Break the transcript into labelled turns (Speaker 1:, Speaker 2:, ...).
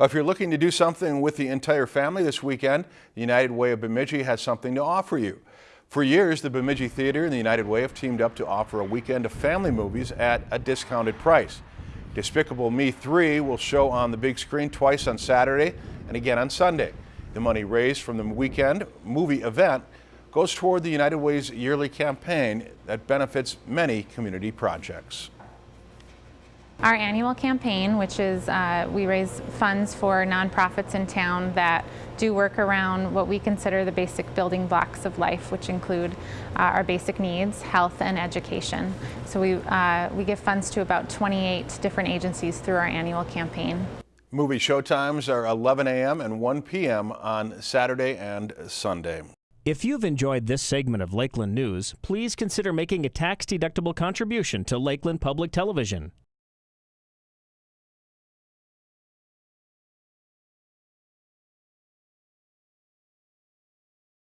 Speaker 1: If you're looking to do something with the entire family this weekend, the United Way of Bemidji has something to offer you. For years, the Bemidji Theater and the United Way have teamed up to offer a weekend of family movies at a discounted price. Despicable Me 3 will show on the big screen twice on Saturday and again on Sunday. The money raised from the weekend movie event goes toward the United Way's yearly campaign that benefits many community projects.
Speaker 2: Our annual campaign, which is uh, we raise funds for nonprofits in town that do work around what we consider the basic building blocks of life, which include uh, our basic needs, health, and education. So we, uh, we give funds to about 28 different agencies through our annual campaign.
Speaker 1: Movie showtimes are 11 a.m. and 1 p.m. on Saturday and Sunday.
Speaker 3: If you've enjoyed this segment of Lakeland News, please consider making a tax-deductible contribution to Lakeland Public Television.